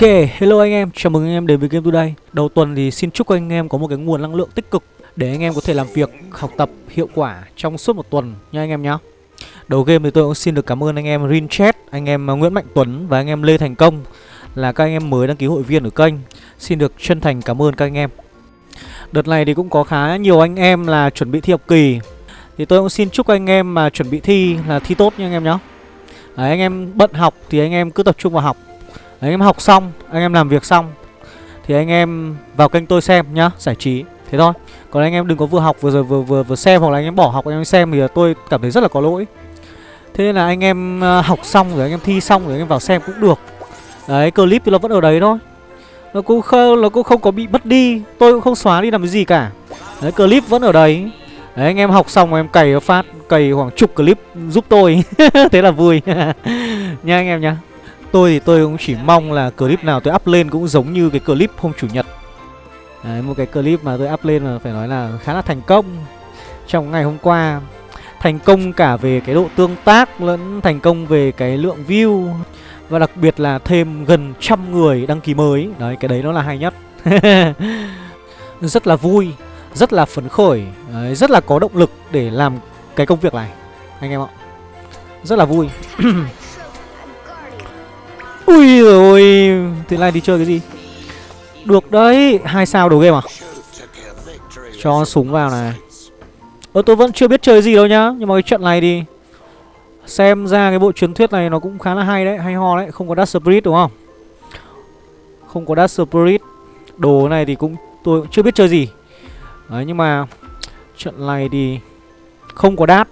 Ok, hello anh em, chào mừng anh em đến với Game Today Đầu tuần thì xin chúc anh em có một cái nguồn năng lượng tích cực Để anh em có thể làm việc, học tập hiệu quả trong suốt một tuần nha anh em nhé Đầu game thì tôi cũng xin được cảm ơn anh em Rinchat, anh em Nguyễn Mạnh Tuấn và anh em Lê Thành Công Là các anh em mới đăng ký hội viên ở kênh Xin được chân thành cảm ơn các anh em Đợt này thì cũng có khá nhiều anh em là chuẩn bị thi học kỳ Thì tôi cũng xin chúc anh em mà chuẩn bị thi là thi tốt nha anh em nhé Đấy, anh em bận học thì anh em cứ tập trung vào học anh em học xong, anh em làm việc xong Thì anh em vào kênh tôi xem nhá, giải trí. Thế thôi. Còn anh em đừng có vừa học vừa rồi vừa vừa vừa xem hoặc là anh em bỏ học anh em xem thì tôi cảm thấy rất là có lỗi. Thế nên là anh em ờ, học xong rồi anh em thi xong rồi anh em vào xem cũng được. Đấy, clip thì nó vẫn ở đấy thôi. Nó cũng không, nó cũng không có bị mất đi Tôi cũng không xóa đi làm cái gì cả. Đấy, clip vẫn ở đấy. Đấy, anh em học xong em cày phát Cày khoảng chục clip giúp tôi. Thế là vui. Nha anh em nhá. Tôi thì tôi cũng chỉ mong là clip nào tôi up lên cũng giống như cái clip hôm chủ nhật. Đấy, một cái clip mà tôi up lên mà phải nói là khá là thành công. Trong ngày hôm qua Thành công cả về cái độ tương tác lẫn thành công về cái lượng view Và đặc biệt là thêm gần trăm người đăng ký mới. Đấy, cái đấy nó là hay nhất. Rất là vui, rất là phấn khởi Đấy, Rất là có động lực để làm cái công việc này. Anh em ạ. Rất là vui. Ui rồi Thế này đi chơi cái gì? Được đấy, hai sao đầu game à? Cho súng vào này. Ơ, tôi vẫn chưa biết chơi gì đâu nhá, Nhưng mà cái trận này thì Xem ra cái bộ truyền thuyết này nó cũng khá là hay đấy, Hay ho đấy, Không có Dark Spirit đúng không? Không có Dark Spirit. Đồ này thì cũng, tôi cũng chưa biết chơi gì. Đấy, nhưng mà Trận này thì Không có đát.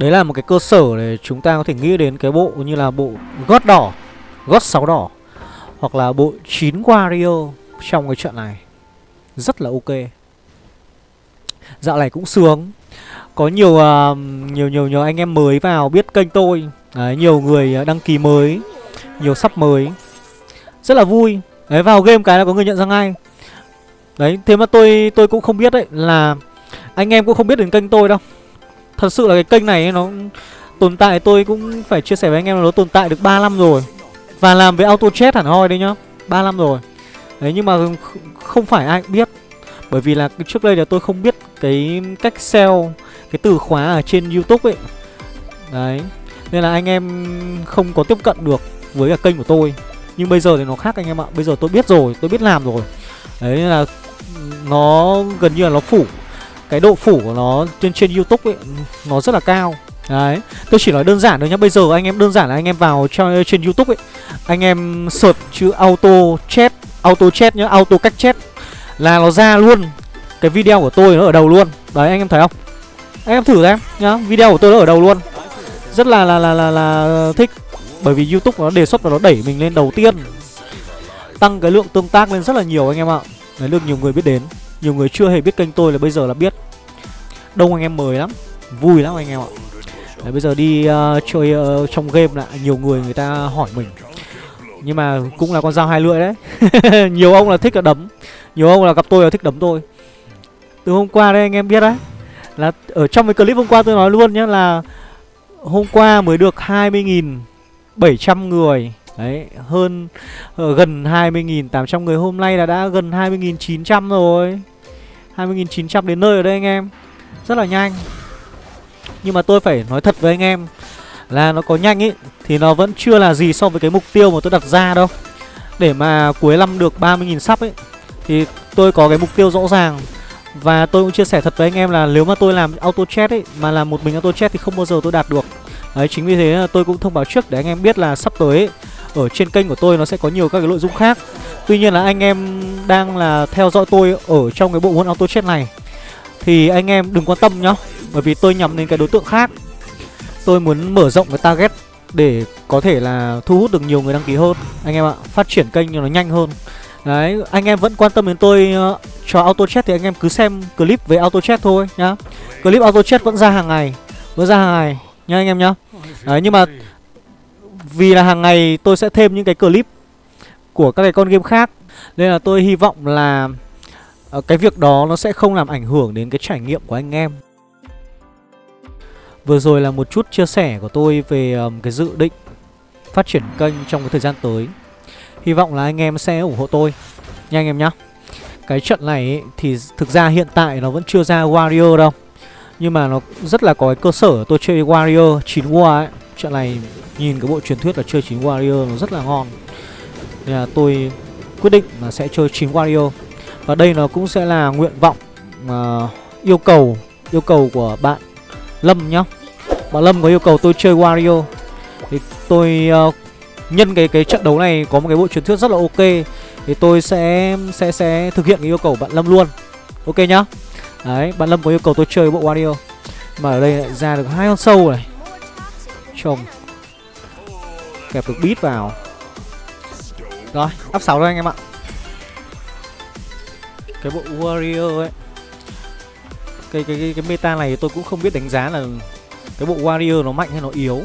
Đấy là một cái cơ sở để chúng ta có thể nghĩ đến cái bộ như là bộ gót đỏ Gót 6 đỏ Hoặc là bộ 9 Wario trong cái trận này. Rất là ok. Dạo này cũng sướng. Có nhiều uh, nhiều nhiều nhiều anh em mới vào biết kênh tôi. Đấy, Nhiều người à, đăng ký mới Nhiều sắp mới. Rất là vui. Đấy vào game cái là có người nhận ra ngay. Đấy thế mà tôi tôi cũng không biết đấy là Anh em cũng không biết đến kênh tôi đâu. Thật sự là cái kênh này nó tồn tại tôi cũng phải chia sẻ với anh em là nó tồn tại được 3 năm rồi. Và làm với auto chat hẳn hoi đấy nhá 3 năm rồi. Đấy nhưng mà không phải ai cũng biết. Bởi vì là trước đây là tôi không biết cái cách sell Cái từ khóa ở trên youtube ấy. Đấy Nên là anh em không có tiếp cận được với cả kênh của tôi. Nhưng bây giờ thì nó khác anh em ạ Bây giờ tôi biết rồi, tôi biết làm rồi. Đấy nên là nó gần như là nó phủ cái độ phủ của nó trên trên YouTube ấy nó rất là cao. Đấy, tôi chỉ nói đơn giản thôi nhá. Bây giờ anh em đơn giản là anh em vào cho trên YouTube ấy, anh em search chữ auto chat, auto chat nhá, auto cách chat là nó ra luôn cái video của tôi nó ở đầu luôn. Đấy anh em thấy không? Anh em thử xem nhá, video của tôi nó ở đầu luôn. Rất là là là là, là thích bởi vì YouTube nó đề xuất và nó đẩy mình lên đầu tiên. Tăng cái lượng tương tác lên rất là nhiều anh em ạ. Đấy, được nhiều người biết đến nhiều người chưa hề biết kênh tôi là bây giờ là biết. Đông anh em mời lắm Vui lắm anh em ạ. Đấy, Bây giờ đi uh, chơi uh, trong game lại Nhiều người người ta hỏi mình. Nhưng mà cũng là con dao hai lưỡi đấy. Nhiều ông là thích là đấm Nhiều ông là gặp tôi là thích đấm tôi. Từ hôm qua đây anh em biết đấy Là ở trong cái clip hôm qua tôi nói luôn nhé là Hôm qua mới được 20.700 người. Đấy, hơn uh, gần 20.800 người. Hôm nay là đã gần 20.900 rồi. 20.900 đến nơi ở đây anh em. Rất là nhanh. Nhưng mà tôi phải nói thật với anh em Là nó có nhanh ý Thì nó vẫn chưa là gì so với cái mục tiêu mà tôi đặt ra đâu. Để mà cuối năm được 30.000 sắp ấy Thì tôi có cái mục tiêu rõ ràng. Và tôi cũng chia sẻ thật với anh em là Nếu mà tôi làm auto chat ấy Mà làm một mình auto chat thì không bao giờ tôi đạt được. Đấy chính vì thế tôi cũng thông báo trước để anh em biết là sắp tới ấy, ở trên kênh của tôi nó sẽ có nhiều các cái nội dung khác. Tuy nhiên là anh em đang là theo dõi tôi ở trong cái bộ môn auto chat này. Thì anh em đừng quan tâm nhá Bởi vì tôi nhắm đến cái đối tượng khác. Tôi muốn mở rộng cái target để có thể là thu hút được nhiều người đăng ký hơn. Anh em ạ, phát triển kênh cho nó nhanh hơn. Đấy, anh em vẫn quan tâm đến tôi uh, cho auto chat thì anh em cứ xem clip về auto chat thôi nhá. Clip auto chat vẫn ra hàng ngày Vẫn ra hàng ngày nhá anh em nhá. Đấy, nhưng mà vì là hàng ngày tôi sẽ thêm những cái clip của các cái con game khác. Nên là tôi hy vọng là ờ, cái việc đó nó sẽ không làm ảnh hưởng đến cái trải nghiệm của anh em. Vừa rồi là một chút chia sẻ của tôi về um, cái dự định phát triển kênh trong cái thời gian tới. Hy vọng là anh em sẽ ủng hộ tôi. Nha anh em nhá. Cái trận này thì thực ra hiện tại nó vẫn chưa ra Warrior đâu. Nhưng mà nó rất là có cái cơ sở tôi chơi Warrior 9 War ấy. Trận này nhìn cái bộ truyền thuyết là chơi 9 Warrior nó rất là ngon. Nên là tôi quyết định là sẽ chơi 9 Warrior Và đây nó cũng sẽ là nguyện vọng uh, yêu cầu yêu cầu của bạn Lâm nhá. Bạn Lâm có yêu cầu tôi chơi Wario. Thì tôi uh, nhân cái cái trận đấu này có một cái bộ truyền thuyết rất là ok Thì tôi sẽ sẽ sẽ thực hiện cái yêu cầu bạn Lâm luôn. Ok nhá. Đấy, bạn Lâm có yêu cầu tôi chơi bộ Wario. Mà ở đây lại ra được hai con sâu này. Trông Kẹp được beat vào. Rồi, up 6 thôi anh em ạ. Cái bộ Warrior ấy. Cái, cái cái cái meta này tôi cũng không biết đánh giá là cái bộ warrior nó mạnh hay nó yếu.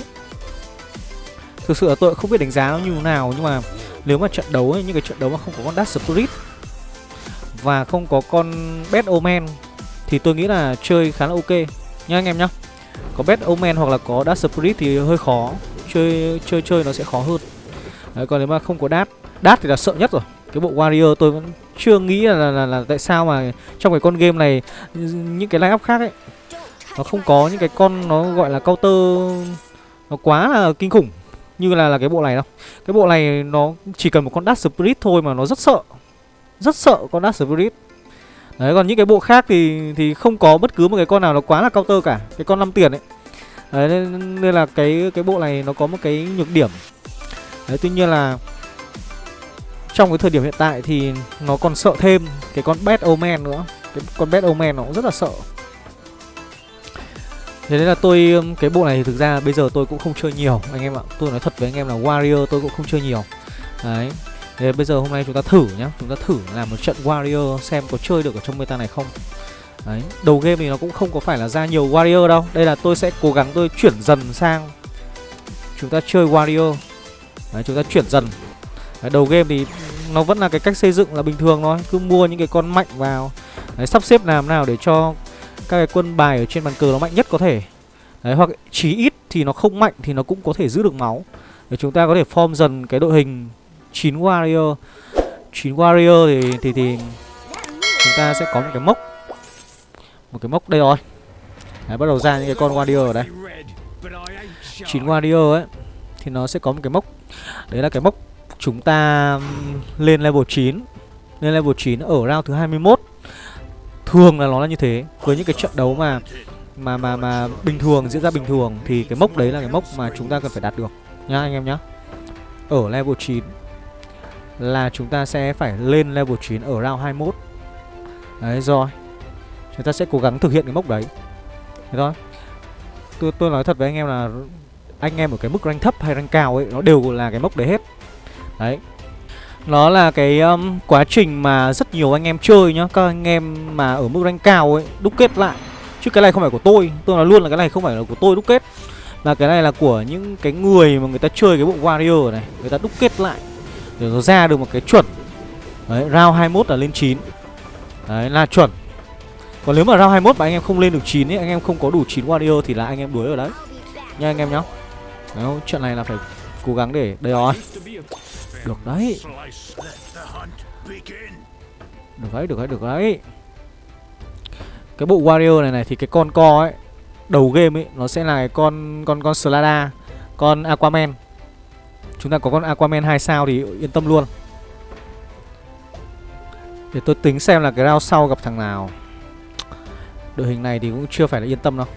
Thực sự là tôi không biết đánh giá nó như thế nào nhưng mà nếu mà trận đấu ấy, những cái trận đấu mà không có con Dark Spirit và không có con Bad Omen thì tôi nghĩ là chơi khá là ok. Nhá anh em nhá. Có bet Omen hoặc là có Dark Spirit thì hơi khó. Chơi chơi chơi nó sẽ khó hơn. Đấy, còn nếu mà không có đát đát thì là sợ nhất rồi. Cái bộ Warrior tôi vẫn chưa nghĩ là, là, là, là tại sao mà trong cái con game này những cái lineup khác ấy nó không có những cái con nó gọi là counter nó quá là kinh khủng như là là cái bộ này đâu. Cái bộ này nó chỉ cần một con Dark Spirit thôi mà nó rất sợ. Rất sợ con Dark Spirit đấy còn những cái bộ khác thì thì không có bất cứ một cái con nào nó quá là counter cả cái con 5 tiền ấy đấy nên, nên là cái cái bộ này nó có một cái nhược điểm đấy tuy nhiên là trong cái thời điểm hiện tại thì nó còn sợ thêm cái con Bad Omen nữa cái con Bad Omen nó cũng rất là sợ Thế nên là tôi um, cái bộ này thì thực ra bây giờ tôi cũng không chơi nhiều anh em ạ. Tôi nói thật với anh em là Warrior tôi cũng không chơi nhiều. Đấy. Thế bây giờ hôm nay chúng ta thử nhá, chúng ta thử làm một trận Warrior xem có chơi được ở trong meta này không. Đấy, đầu game thì nó cũng không có phải là ra nhiều Warrior đâu. Đây là tôi sẽ cố gắng tôi chuyển dần sang chúng ta chơi Warrior. Đấy, chúng ta chuyển dần Đấy, đầu game thì nó vẫn là cái cách xây dựng là bình thường thôi Cứ mua những cái con mạnh vào Đấy, sắp xếp làm nào để cho các cái quân bài ở trên bàn cờ nó mạnh nhất có thể Đấy, hoặc chí ít thì nó không mạnh thì nó cũng có thể giữ được máu Để chúng ta có thể form dần cái đội hình 9 warrior 9 warrior thì, thì, thì chúng ta sẽ có một cái mốc. Một cái mốc đây rồi. Đấy, bắt đầu ra những cái con warrior ở đây. 9 warrior ấy Thì nó sẽ có một cái mốc. Đấy là cái mốc Chúng ta lên level 9 Lên level 9 ở round thứ 21 Thường là nó là như thế. Với những cái trận đấu mà mà mà mà bình thường diễn ra bình thường thì cái mốc đấy là cái mốc mà chúng ta cần phải đạt được. Nhá anh em nhá. Ở level 9 là chúng ta sẽ phải lên level 9 ở round 21. Đấy rồi. Chúng ta sẽ cố gắng thực hiện cái mốc đấy. Thế thôi. Tôi tôi nói thật với anh em là anh em ở cái mức rank thấp hay rank cao ấy nó đều là cái mốc đấy hết. Đấy Nó là cái um, quá trình mà rất nhiều anh em chơi nhá Các anh em mà ở mức rank cao ấy Đúc kết lại Chứ cái này không phải của tôi Tôi nói luôn là cái này không phải là của tôi đúc kết Mà cái này là của những cái người mà người ta chơi cái bộ Warrior này Người ta đúc kết lại để nó ra được một cái chuẩn. Đấy, round 21 là lên 9 Đấy, là chuẩn. Còn nếu mà round 21 mà anh em không lên được 9 ấy Anh em không có đủ 9 Warrior thì là anh em đuối ở đấy. Nha anh em nhá. Đấy, chuyện này là phải cố gắng để Đây rồi được đấy. Được đấy, được đấy, được đấy. Cái bộ Warrior này này thì cái con co ấy Đầu game ấy Nó sẽ là cái con con con Slada Con Aquaman. Chúng ta có con Aquaman 2 sao thì yên tâm luôn. Để tôi tính xem là cái round sau gặp thằng nào. Đội hình này thì cũng chưa phải là yên tâm đâu.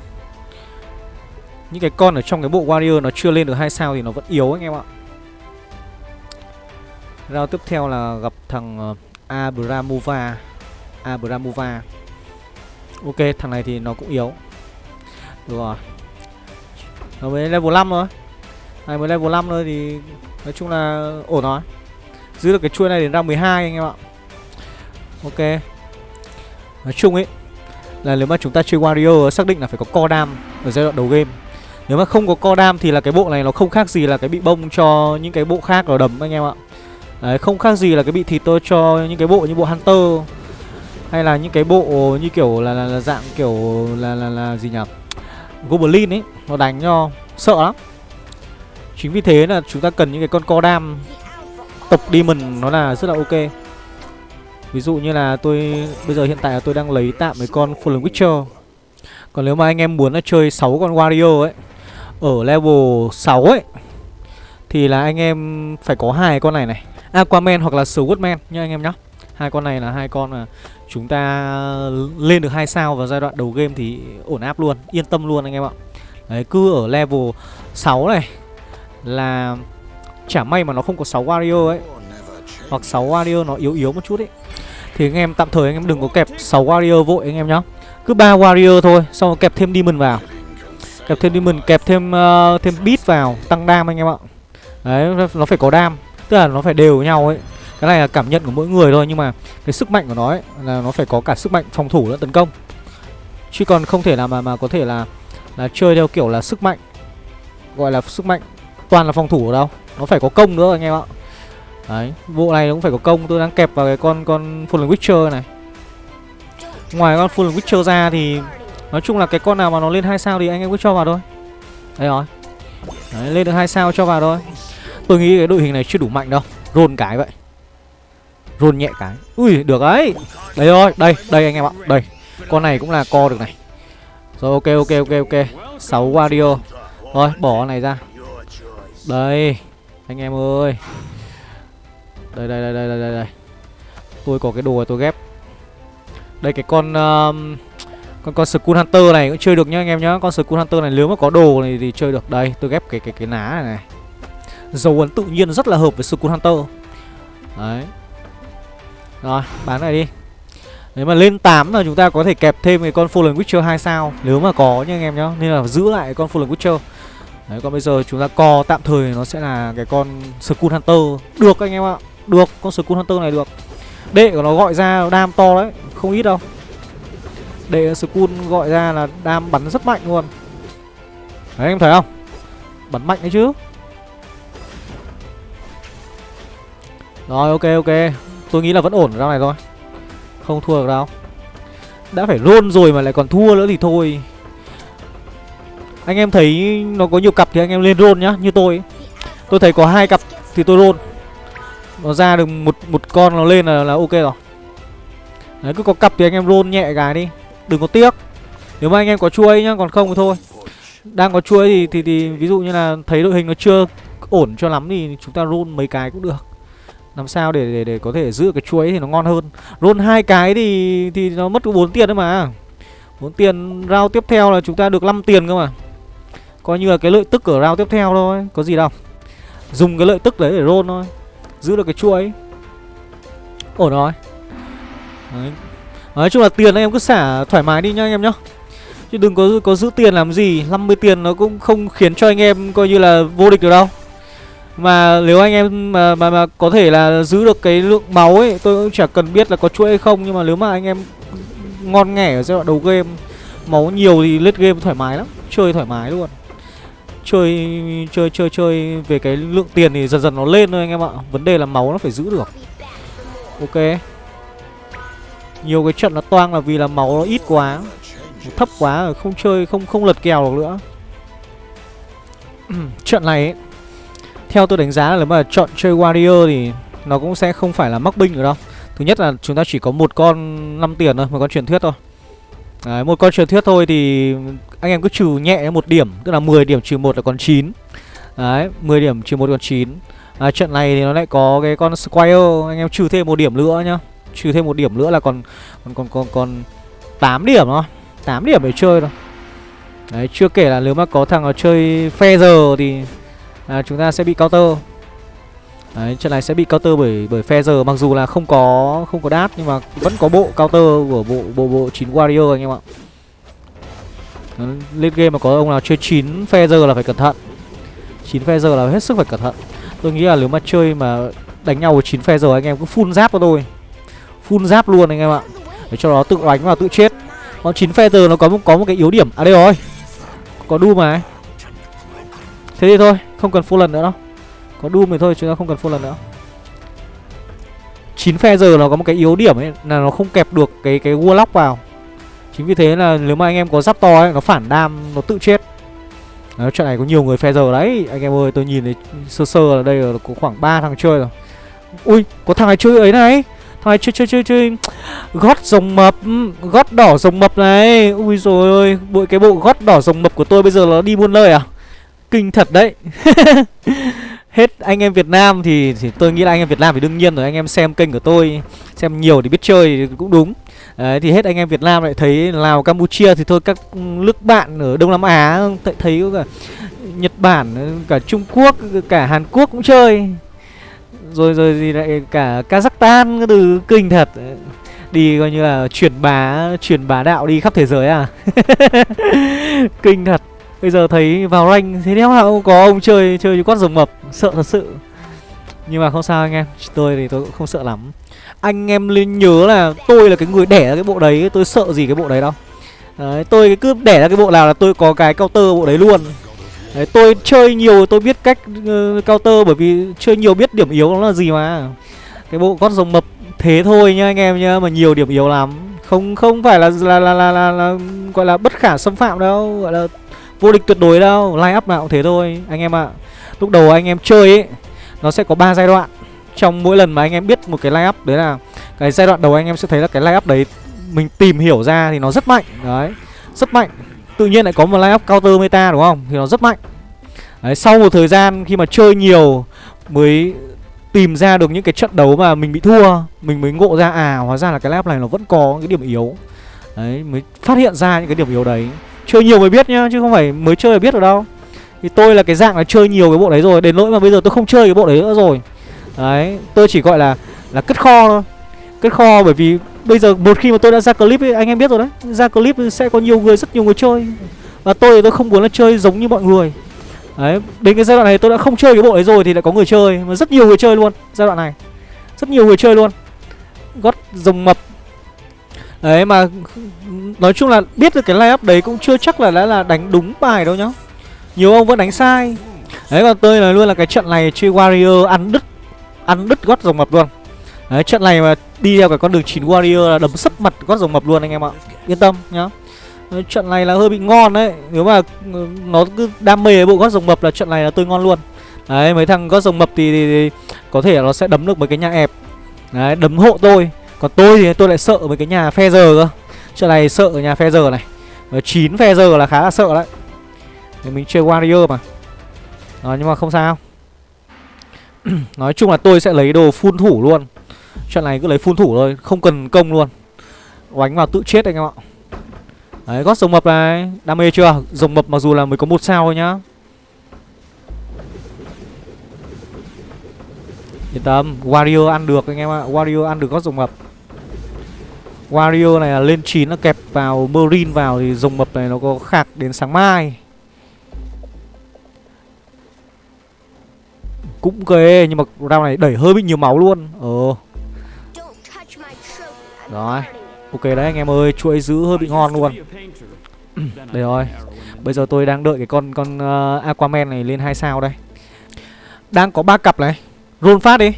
Những cái con ở trong cái bộ Warrior nó chưa lên được hai sao thì nó vẫn yếu anh em ạ. Round tiếp theo là gặp thằng ờ, Abramova. Abramova. Ok, thằng này thì nó cũng yếu. Được rồi. Nó mới level 5 rồi này mới level 5 thôi thì Nói chung là ổn rồi. Giữ được cái chuôi này đến ra 12 anh em ạ. Ok. Nói chung ấy Là nếu mà chúng ta chơi Wario xác định là phải có co đam Ở giai đoạn đầu game. Nếu mà không có co đam thì là cái bộ này nó không khác gì là cái bị bông cho những cái bộ khác ở đầm anh em ạ. Đấy, không khác gì là cái bị thịt tôi cho những cái bộ như bộ Hunter Hay là những cái bộ như kiểu là, là, là dạng kiểu là, là là gì nhỉ? Goblin ấy Nó đánh cho sợ lắm. Chính vì thế là chúng ta cần những cái con co đam Tộc Demon nó là rất là ok. Ví dụ như là tôi, Bây giờ hiện tại là tôi đang lấy tạm mấy con Fallen Witcher. Còn nếu mà anh em muốn là chơi 6 con Wario ấy, Ở level 6 ấy, Thì là anh em phải có hai con này này. Aquaman hoặc là Swordman nha anh em nhá. Hai con này là hai con mà chúng ta lên được hai sao vào giai đoạn đầu game thì ổn áp luôn, yên tâm luôn anh em ạ. Đấy, cứ ở level 6 này là chả may mà nó không có 6 Wario ấy. Hoặc 6 Wario nó yếu yếu một chút ấy. Thì anh em tạm thời anh em đừng có kẹp 6 Wario vội anh em nhá. Cứ ba Wario thôi xong rồi kẹp thêm Demon vào. Kẹp thêm Demon kẹp thêm uh, thêm beat vào tăng đam anh em ạ. Đấy nó phải có đam. Tức là nó phải đều nhau ấy. Cái này là cảm nhận của mỗi người thôi nhưng mà cái sức mạnh của nó ấy là nó phải có cả sức mạnh phòng thủ lẫn tấn công. Chứ còn không thể là mà mà có thể là là chơi theo kiểu là sức mạnh gọi là sức mạnh toàn là phòng thủ ở đâu? Nó phải có công nữa anh em ạ. Đấy bộ này cũng phải có công. Tôi đang kẹp vào cái con con full Witcher này. Ngoài con full Witcher ra thì nói chung là cái con nào mà nó lên hai sao thì anh em cứ cho vào thôi. Đây rồi. Đấy, lên được hai sao cho vào thôi. Tôi nghĩ cái đội hình này chưa đủ mạnh đâu. Rôn cái vậy. Rôn nhẹ cái. Ui được đấy. Đây rồi đây đây anh em ạ. Đây con này cũng là co được này. Rồi ok ok ok ok. 6 Wario Rồi bỏ này ra. Đây Anh em ơi. Đây đây đây đây đây đây. Tôi có cái đồ này tôi ghép. Đây cái con um, Con con Skull Hunter này cũng chơi được nhá anh em nhá. Con Skull Hunter này nếu mà có đồ này thì chơi được. Đây tôi ghép cái cái cái ná này này. Dấu ấn tự nhiên rất là hợp với Skull Hunter. Đấy. Rồi bán này đi. Nếu mà lên 8 là chúng ta có thể kẹp thêm cái con Fallen Witcher 2 sao Nếu mà có nha anh em nhá. Nên là giữ lại con Fallen Witcher. Đấy, còn bây giờ chúng ta co tạm thời nó sẽ là cái con Skull Hunter. Được anh em ạ, Được, con Skull Hunter này được. Đệ của nó gọi ra đam to đấy, Không ít đâu. Đệ Skull gọi ra là đam bắn rất mạnh luôn. Đấy, anh em thấy không? Bắn mạnh đấy chứ. Rồi, ok ok. Tôi nghĩ là vẫn ổn ra này thôi. Không thua được đâu. Đã phải roll rồi mà lại còn thua nữa thì thôi. Anh em thấy nó có nhiều cặp thì anh em lên roll nhá Như tôi Tôi thấy có hai cặp thì tôi roll. Nó ra được một một con nó lên là, là ok rồi. Đấy cứ có cặp thì anh em roll nhẹ cái đi. Đừng có tiếc. Nếu mà anh em có chuối nhá còn không thì thôi. Đang có chuối thì, thì thì ví dụ như là thấy đội hình nó chưa ổn cho lắm thì chúng ta roll mấy cái cũng được. Làm sao để để, để có thể giữ cái chuối thì nó ngon hơn. Roll hai cái thì thì nó mất có bốn tiền đấy mà. Bốn tiền rau tiếp theo là chúng ta được 5 tiền cơ mà coi như là cái lợi tức ở round tiếp theo thôi. Có gì đâu. Dùng cái lợi tức đấy để roll thôi. Giữ được cái chuỗi, ổn rồi. Đấy. nói chung là tiền anh em cứ xả thoải mái đi nhá anh em nhá. Chứ đừng có có giữ tiền làm gì. 50 tiền nó cũng không khiến cho anh em coi như là vô địch được đâu. Mà nếu anh em mà, mà mà có thể là giữ được cái lượng máu ấy Tôi cũng chẳng cần biết là có chuỗi hay không. Nhưng mà nếu mà anh em ngon nghẻ ở giai đoạn đầu game Máu nhiều thì lết game thoải mái lắm. Chơi thoải mái luôn. Chơi chơi chơi chơi về cái lượng tiền thì dần dần nó lên thôi anh em ạ. Vấn đề là máu nó phải giữ được. Ok. Nhiều cái trận nó toang là vì là máu nó ít quá. Thấp quá rồi không chơi không không lật kèo được nữa. Trận này ấy theo tôi đánh giá là nếu mà chọn chơi Warrior thì nó cũng sẽ không phải là mắc binh nữa đâu. Thứ nhất là chúng ta chỉ có một con 5 tiền thôi, một con truyền thuyết thôi. Đấy, một con truyền thuyết thôi thì anh em cứ trừ nhẹ một điểm Tức là 10 điểm trừ một là còn 9 Đấy, 10 điểm trừ một còn 9 à, Trận này thì nó lại có cái con Squire Anh em trừ thêm một điểm nữa nhá. Trừ thêm một điểm nữa là còn còn còn còn, còn 8 điểm thôi 8 điểm để chơi thôi. Đấy, chưa kể là nếu mà có thằng nào chơi phe giờ thì à, chúng ta sẽ bị counter. Đấy, trận này sẽ bị counter bởi bởi Feather mặc dù là không có không có đát nhưng mà vẫn có bộ counter của bộ bộ bộ 9 warrior anh em ạ. lên game mà có ông nào chơi 9 Feather là phải cẩn thận. 9 Feather là hết sức phải cẩn thận. Tôi nghĩ là nếu mà chơi mà đánh nhau với 9 Feather anh em cứ full giáp cho tôi. Full giáp luôn anh em ạ. Để cho nó tự đánh và tự chết. Còn 9 Feather nó có một có một cái yếu điểm. À đây rồi. Có đu mà. Thế thì thôi không cần full lần nữa đâu có Doom thì thôi chúng ta không cần full lần nữa. 9 phe giờ nó có một cái yếu điểm ấy Là nó không kẹp được cái cái Warlock vào. Chính vì thế là nếu mà anh em có giáp to ấy Nó phản đam, nó tự chết. Đấy, trận này có nhiều người phe giờ đấy. Anh em ơi tôi nhìn thấy sơ sơ là đây là có khoảng 3 thằng chơi rồi. Ui có thằng này chơi ấy này. Thằng này chơi chơi chơi chơi. Gót rồng mập Gót đỏ rồng mập này. Ui rồi ơi Bộ cái bộ gót đỏ rồng mập của tôi bây giờ nó đi buôn lời à? Kinh thật đấy. Hết anh em Việt Nam thì, thì tôi nghĩ là anh em Việt Nam thì đương nhiên rồi Anh em xem kênh của tôi Xem nhiều thì biết chơi thì cũng đúng. Đấy, thì hết anh em Việt Nam lại thấy Lào Campuchia thì thôi các ừ, nước bạn ở Đông Nam Á thấy có cả Nhật Bản, cả Trung Quốc, cả Hàn Quốc cũng chơi. Rồi rồi gì lại cả Kazakhstan cái từ kinh thật. Đi coi như là truyền bá truyền bá đạo đi khắp thế giới à. Kinh thật. Bây giờ thấy vào rank thế đéo nào có ông chơi chơi quát rồng mập Sợ thật sự. Nhưng mà không sao anh em Tôi thì tôi cũng không sợ lắm. Anh em nên nhớ là tôi là cái người đẻ ra cái bộ đấy Tôi sợ gì cái bộ đấy đâu. Đấy, tôi cứ đẻ ra cái bộ nào là tôi có cái counter bộ đấy luôn. Đấy, tôi chơi nhiều tôi biết cách uh, counter bởi vì chơi nhiều biết điểm yếu nó là gì mà. Cái bộ con rồng mập thế thôi nhá anh em nhá Mà nhiều điểm yếu lắm. Không không phải là là, là, là, là, là gọi là bất khả xâm phạm đâu Gọi là vô địch tuyệt đối đâu, Line up nào cũng thế thôi, anh em ạ. À. Lúc đầu anh em chơi ấy, Nó sẽ có 3 giai đoạn. Trong mỗi lần mà anh em biết một cái line up, Đấy là cái giai đoạn đầu anh em sẽ thấy là cái line up đấy, Mình tìm hiểu ra thì nó rất mạnh, Đấy, Rất mạnh. Tự nhiên lại có một line up counter meta, đúng không? Thì nó rất mạnh. Đấy, sau một thời gian khi mà chơi nhiều Mới tìm ra được những cái trận đấu mà mình bị thua, Mình mới ngộ ra à hóa ra là cái line up này nó vẫn có cái điểm yếu. Đấy, mới phát hiện ra những cái điểm yếu đấy. Chơi nhiều mới biết nhá Chứ không phải mới chơi là biết được đâu. Thì tôi là cái dạng là chơi nhiều cái bộ đấy rồi Đến nỗi mà bây giờ tôi không chơi cái bộ đấy nữa rồi. Đấy Tôi chỉ gọi là là cất kho thôi. Cất kho bởi vì bây giờ một khi mà tôi đã ra clip ấy, anh em biết rồi đấy. Ra clip sẽ có nhiều người, rất nhiều người chơi. Và tôi thì tôi không muốn là chơi giống như mọi người. Đấy, đến cái giai đoạn này tôi đã không chơi cái bộ đấy rồi thì lại có người chơi. Mà rất nhiều người chơi luôn, giai đoạn này. Rất nhiều người chơi luôn. Gót rồng mập Đấy mà nói chung là biết được cái layup đấy cũng chưa chắc là đã là đánh đúng bài đâu nhá. Nhiều ông vẫn đánh sai. Đấy còn tôi là luôn là cái trận này chơi Warrior ăn đứt Ăn đứt gót rồng mập luôn. Đấy trận này mà đi theo cái con đường 9 Warrior là đấm sấp mặt gót rồng mập luôn anh em ạ. Yên tâm nhá. Trận này là hơi bị ngon đấy. Nếu mà ừ, nó cứ đam mê bộ gót rồng mập là trận này là tôi ngon luôn. Đấy mấy thằng gót rồng mập thì, thì, thì có thể nó sẽ đấm được mấy cái nhà ẹp. Đấy đấm hộ tôi còn tôi thì tôi lại sợ với cái nhà phe giờ cơ. Trận này sợ ở nhà phe giờ này. Mà 9 phe giờ là khá là sợ đấy. Thì mình chơi warrior mà. Đó, Nhưng mà không sao. Nói chung là tôi sẽ lấy đồ phun thủ luôn. Trận này cứ lấy phun thủ thôi Không cần công luôn. Oánh vào tự chết anh em ạ. Đấy gót rồng mập này. Đam mê chưa? Rồng mập mặc dù là mới có một sao thôi nhá. Yên tâm Warrior ăn được anh em ạ. Warrior ăn được gót rồng mập. Wario này là lên 9 nó kẹp vào Marine vào thì rồng mập này nó có khạc đến sáng mai. Cũng ghê nhưng mà round này đẩy hơi bị nhiều máu luôn. Ờ. Rồi Ok đấy anh em ơi chuỗi giữ hơi bị ngon luôn. Đây rồi Bây giờ tôi đang đợi cái con con uh, Aquaman này lên 2 sao đây. Đang có ba cặp này Roll phát đi.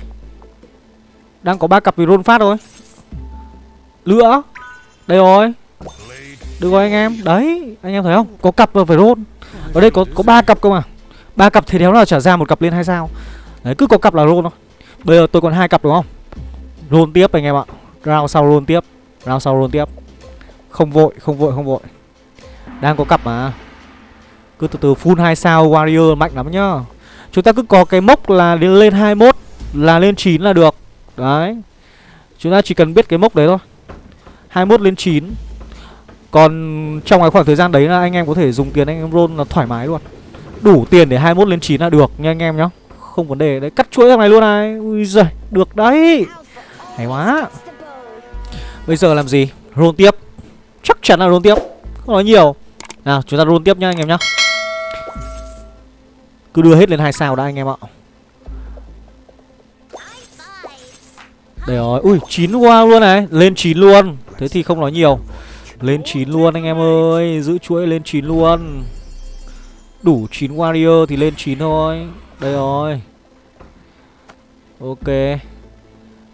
Đang có ba cặp thì roll phát thôi nữa Đây rồi. Được rồi anh em. Đấy, anh em thấy không? Có cặp và phải rôn Ở đây có có ba cặp cơ mà. Ba cặp thì đéo nào trả ra một cặp lên hay sao? Đấy, cứ có cặp là rôn thôi. Bây giờ tôi còn hai cặp đúng không? Rôn tiếp anh em ạ. Round sau rôn tiếp. Round sau rôn tiếp. Không vội không vội không vội. Đang có cặp mà. Cứ từ từ full hai sao warrior mạnh lắm nhá. Chúng ta cứ có cái mốc là lên 21 Là lên 9 là được. Đấy. Chúng ta chỉ cần biết cái mốc đấy thôi. 21 lên 9 Còn trong cái khoảng thời gian đấy là anh em có thể dùng tiền, anh em roll là thoải mái luôn. Đủ tiền để 21 lên 9 là được, nha anh em nhá. Không vấn đề đấy, Cắt chuỗi thằng này luôn này. Ui giời, Được đấy. Hay quá. Bây giờ làm gì? Roll tiếp. Chắc chắn là roll tiếp, Không nói nhiều. Nào, chúng ta roll tiếp nha anh em nhá. Cứ đưa hết lên hai sao đã anh em ạ. Đây rồi, Ui 9 wow luôn này. Lên 9 luôn. Thế thì không nói nhiều. Lên 9 luôn anh em ơi Giữ chuỗi lên 9 luôn. Đủ 9 warrior thì lên 9 thôi. Đây rồi. Ok.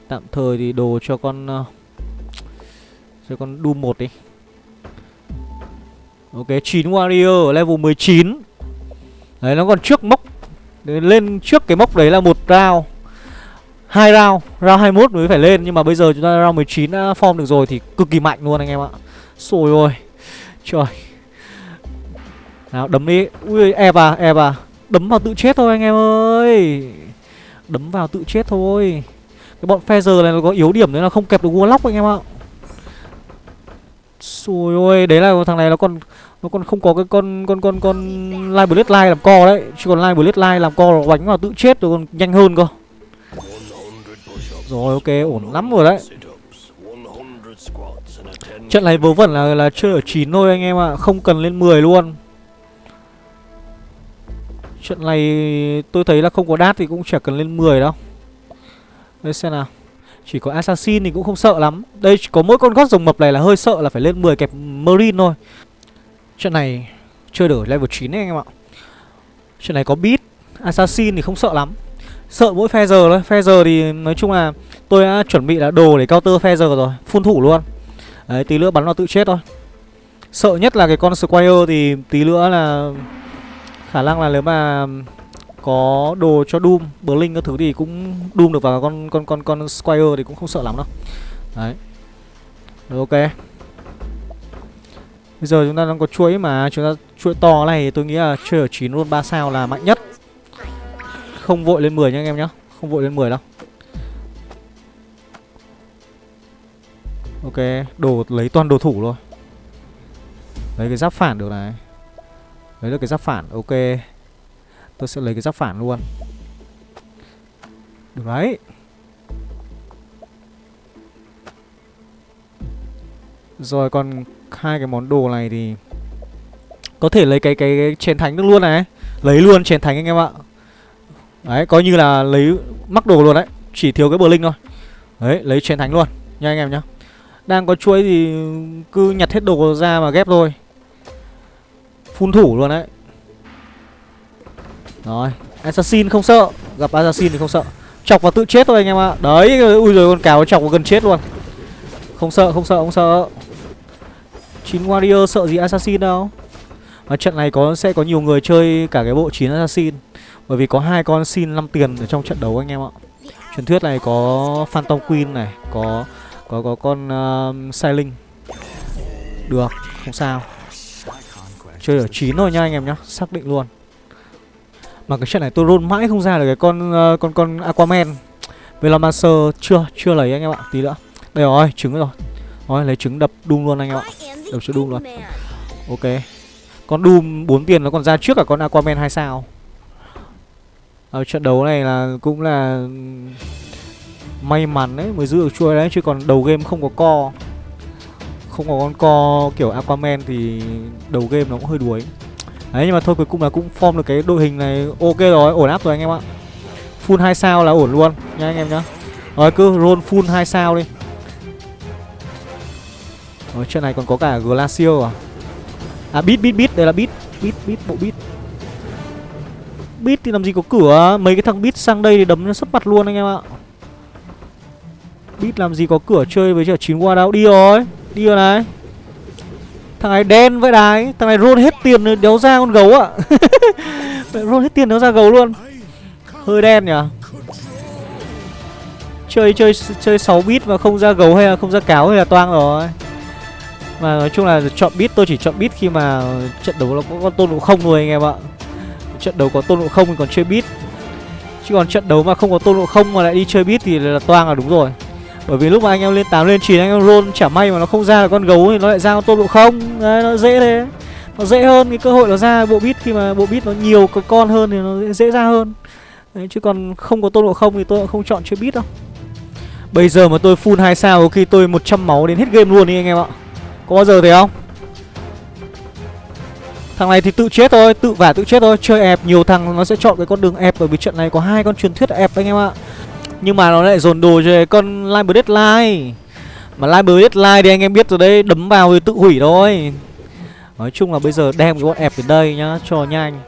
Tạm thời thì đồ cho con uh, Cho con Doom 1 đi. Ok 9 warrior level 19 Đấy nó còn trước mốc. Lên trước cái mốc đấy là một round hai round Round 21 mới phải lên, Nhưng mà bây giờ chúng ta round 19 đã form được rồi Thì cực kỳ mạnh luôn anh em ạ. Xôi ôi, Trời. Nào, đấm đi. Ui e à e à Đấm vào tự chết thôi anh em ơi. Đấm vào tự chết thôi. Cái bọn Feather này nó có yếu điểm đấy là không kẹp được Warlock anh em ạ. Sồi ôi, Đấy là thằng này nó còn Nó còn không có cái con con con con Live Blade Line làm co đấy. Chứ còn Live Blade Line làm co nó đánh vào tự chết rồi còn nhanh hơn cơ. Rồi, ok, ổn lắm rồi đấy. Trận này vớ vẩn là là chơi ở 9 thôi anh em ạ, Không cần lên 10 luôn. Trận này tôi thấy là không có đát thì cũng chả cần lên 10 đâu. Đây, xem nào. Chỉ có Assassin thì cũng không sợ lắm. Đây có mỗi con gót rồng mập này là hơi sợ là phải lên 10 kẹp Marine thôi. Trận này chơi đổi level 9 đấy anh em ạ. Trận này có beat, Assassin thì không sợ lắm. Sợ mỗi phe giờ thôi Phe giờ thì nói chung là Tôi đã chuẩn bị là đồ để counter phe giờ rồi Phun thủ luôn Đấy tí nữa bắn nó tự chết thôi Sợ nhất là cái con Squire thì tí nữa là Khả năng là nếu mà có đồ cho Doom, Blink các thứ thì cũng Doom được vào con con con con Squire thì cũng không sợ lắm đâu. Đấy. Rồi ok. Bây giờ chúng ta đang có chuỗi mà chúng ta chuỗi to này tôi nghĩ là chơi ở 9 luôn 3 sao là mạnh nhất. Không vội lên 10 nha anh em nhá. Không vội lên 10 đâu. Ok, đồ lấy toàn đồ thủ rồi. Lấy cái giáp phản được này. Lấy được cái giáp phản, ok Tôi sẽ lấy cái giáp phản luôn Được đấy Rồi còn hai cái món đồ này thì Có thể lấy cái cái, cái chén thánh được luôn này Lấy luôn chén thánh anh em ạ Đấy, coi như là lấy mắc đồ luôn đấy. Chỉ thiếu cái bờ linh thôi. Đấy, lấy chiến thánh luôn Nha anh em nhá. Đang có chuỗi thì cứ nhặt hết đồ ra mà ghép thôi. Phun thủ luôn đấy. Rồi Assassin không sợ. Gặp Assassin thì không sợ. Chọc vào tự chết thôi anh em ạ. Đấy ui rồi con cáo chọc vào gần chết luôn. Không sợ không sợ không sợ. Chín warrior sợ gì assassin đâu. Mà trận này có sẽ có nhiều người chơi cả cái bộ 9 assassin. Bởi vì có hai con xin 5 tiền ở trong trận đấu anh em ạ. Truyền thuyết này có Phantom Queen này Có có có con uh, Sailing. Được không sao. Chơi ở 9 thôi nha anh em nhá Xác định luôn. Mà cái trận này tôi roll mãi không ra được cái con uh, con con Aquaman. Velomancer chưa chưa lấy anh em ạ Tí nữa. Đây rồi trứng rồi. Rồi lấy trứng đập Doom luôn anh em ạ. Đập cho Doom luôn. Ok. Con Doom 4 tiền nó còn ra trước cả con Aquaman 2 sao? Ở trận đấu này là cũng là May mắn đấy mới giữ được chuôi đấy Chứ còn đầu game không có co. Không có con co kiểu Aquaman thì đầu game nó cũng hơi đuối. Đấy nhưng mà thôi cuối cùng là cũng form được cái đội hình này. Ok rồi, ổn áp rồi anh em ạ. Full 2 sao là ổn luôn nha anh em nhá. Rồi cứ roll full 2 sao đi. Ở trận này còn có cả Glacier à? À beat beat beat, đây là beat Beat beat bộ beat bit thì làm gì có cửa. Mấy cái thằng bit sang đây thì đấm nó sấp mặt luôn anh em ạ. Bit làm gì có cửa chơi với chả chín qua đâu Đi rồi Đi rồi này. Thằng này đen vậy đái Thằng này roll hết tiền đéo ra con gấu ạ. Roll hết tiền đéo ra gấu luôn. Hơi đen nhỉ? Chơi chơi chơi 6 bit mà không ra gấu hay là không ra cáo hay là toang rồi. Mà nói chung là chọn bit, tôi chỉ chọn bit khi mà trận đấu nó có con tôn cũng không thôi anh em ạ. Trận đấu có tôn ngộ không thì còn chơi bit Chứ còn trận đấu mà không có tôn ngộ không mà lại đi chơi bit thì là toang là đúng rồi. Bởi vì lúc mà anh em lên 8 lên 9 anh em roll chả may mà nó không ra là con gấu thì nó lại ra con tôn độ không. Đấy, nó dễ thế. Nó dễ hơn cái cơ hội nó ra bộ bit khi mà bộ bit nó nhiều con hơn thì nó dễ ra hơn. Đấy, chứ còn không có tôn độ không thì tôi cũng không chọn chơi bit đâu. Bây giờ mà tôi full 2 sao có khi tôi 100 máu đến hết game luôn đi anh em ạ. Có bao giờ thế không? Thằng này thì tự chết thôi, tự vả tự chết thôi Chơi ép nhiều thằng nó sẽ chọn cái con đường ép Bởi vì trận này có hai con truyền thuyết ép anh em ạ. Nhưng mà nó lại dồn đồ cho con Live Deadline. Mà Live Deadline thì anh em biết rồi đấy Đấm vào thì tự hủy thôi. Nói chung là bây giờ đem cái bọn ép đến đây nhá Cho nhanh.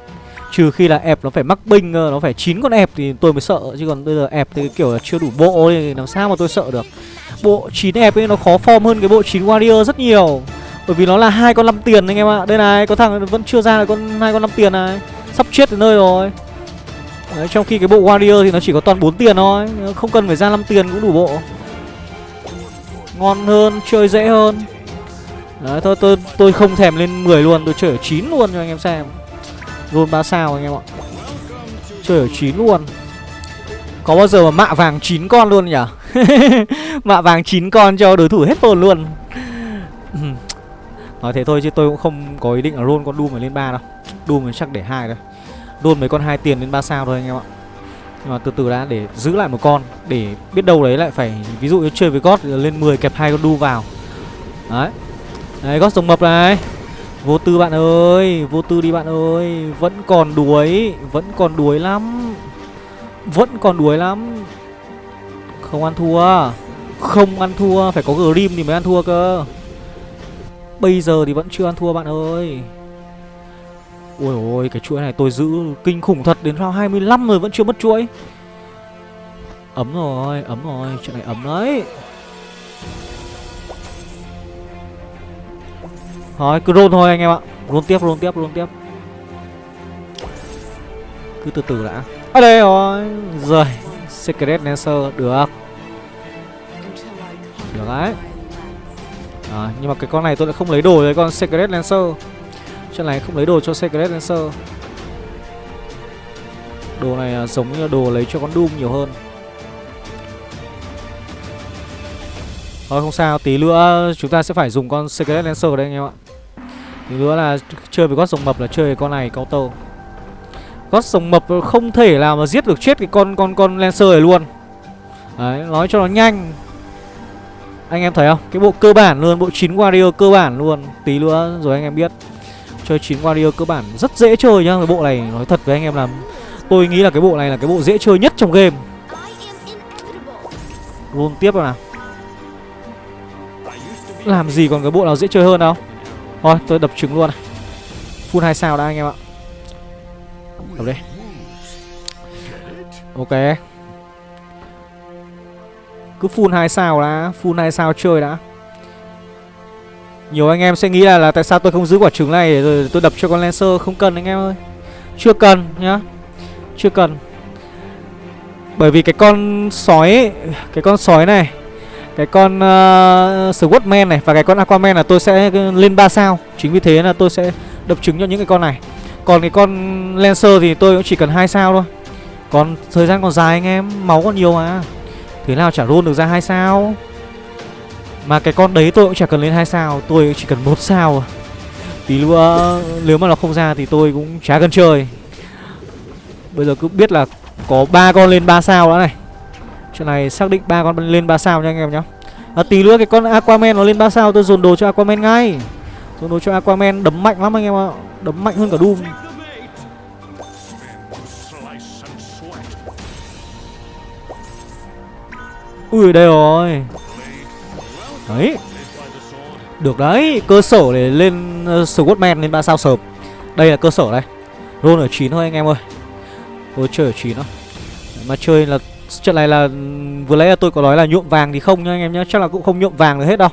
Trừ khi là ép nó phải mắc binh Nó phải chín con ép thì tôi mới sợ. Chứ còn bây giờ ép thì kiểu là chưa đủ bộ thì làm sao mà tôi sợ được. Bộ chín ép ấy nó khó form hơn cái bộ chín warrior rất nhiều. Bởi vì nó là hai con 5 tiền anh em ạ. Đây này có thằng vẫn chưa ra là con hai con 5 tiền này. Sắp chết đến nơi rồi. Đấy, trong khi cái bộ Warrior thì nó chỉ có toàn 4 tiền thôi. Không cần phải ra 5 tiền cũng đủ bộ. Ngon hơn, chơi dễ hơn. Đấy, thôi tôi tôi không thèm lên 10 luôn, tôi chơi ở 9 luôn cho anh em xem. Roll 3 sao anh em ạ. Chơi ở 9 luôn. Có bao giờ mà mạ vàng 9 con luôn nhỉ? Mạ vàng 9 con cho đối thủ hết hồn luôn. Nói thế thôi chứ tôi cũng không có ý định là roll con Doom này lên 3 đâu. Doom mình chắc để hai thôi. Roll mấy con hai tiền lên 3 sao thôi anh em ạ. Nhưng mà từ từ đã, để giữ lại một con, Để biết đâu đấy lại phải, Ví dụ như chơi với God lên 10 kẹp hai con Doom vào. Đấy. Đấy, God rồng mập này. Vô tư bạn ơi, Vô tư đi bạn ơi. Vẫn còn đuối, Vẫn còn đuối lắm. Vẫn còn đuối lắm. Không ăn thua. Không ăn thua, Phải có Grim thì mới ăn thua cơ. Bây giờ thì vẫn chưa ăn thua, bạn ơi. Ôi ôi, cái chuỗi này tôi giữ kinh khủng thật Đến round 25 rồi, vẫn chưa mất chuỗi. Ấm rồi Ấm rồi Chuyện này ấm đấy. Thôi cứ roll thôi anh em ạ. Roll tiếp roll tiếp roll tiếp. Cứ từ từ đã. Ở đây rồi. Rồi Secret Lancer Được. Được đấy à, Nhưng mà cái con này tôi lại không lấy đồ với con Secret Lancer. Chuyện này không lấy đồ cho Secret Lancer. Đồ này à, giống như là đồ lấy cho con Doom nhiều hơn. Thôi không sao, tí nữa chúng ta sẽ phải dùng con Secret Lancer đây anh em ạ. Tí nữa là chơi với gót rồng mập là chơi với con này counter Gót rồng mập không thể nào mà giết được chết cái con con con Lancer này luôn. Đấy, nói cho nó nhanh. Anh em thấy không? Cái bộ cơ bản luôn, bộ 9 Warrior cơ bản luôn. Tí nữa rồi anh em biết. Chơi 9 Warrior cơ bản rất dễ chơi nhá. Cái bộ này nói thật với anh em là Tôi nghĩ là cái bộ này là cái bộ dễ chơi nhất trong game. Roll tiếp rồi nào. Làm gì còn cái bộ nào dễ chơi hơn đâu? Thôi tôi đập trứng luôn này. Full 2 sao đã anh em ạ. Đập đi. Ok. Cứ full 2 sao đã Full 2 sao chơi đã. Nhiều anh em sẽ nghĩ là, là tại sao tôi không giữ quả trứng này Rồi tôi đập cho con Lancer? Không cần anh em ơi. Chưa cần nhá. Chưa cần. Bởi vì cái con sói ấy, Cái con sói này cái con uh, Swordman này và cái con Aquaman là tôi sẽ lên 3 sao. Chính vì thế là tôi sẽ đập trứng cho những cái con này. Còn cái con Lancer thì tôi cũng chỉ cần hai sao thôi. Còn thời gian còn dài anh em Máu còn nhiều mà. Thế nào chả roll được ra hai sao? Mà cái con đấy tôi cũng chả cần lên hai sao Tôi chỉ cần một sao Tí nữa nếu mà nó không ra thì tôi cũng chả cần chơi. Bây giờ cứ biết là có ba con lên 3 sao đã này. Chuyện này xác định ba con lên 3 sao nha anh em nhá. À, Tí nữa cái con Aquaman nó lên 3 sao tôi dồn đồ cho Aquaman ngay. Dồn đồ cho Aquaman đấm mạnh lắm anh em ạ. Đấm mạnh hơn cả Doom. Ui đây rồi. Đấy. Được đấy Cơ sở để lên ờ, uh, Squadman lên 3 sao sớm Đây là cơ sở đây Roll ở 9 thôi anh em ơi. Tôi chơi ở 9 thôi Mà chơi là Trận này là vừa lấy là tôi có nói là nhuộm vàng thì không nha anh em nhé Chắc là cũng không nhuộm vàng được hết đâu.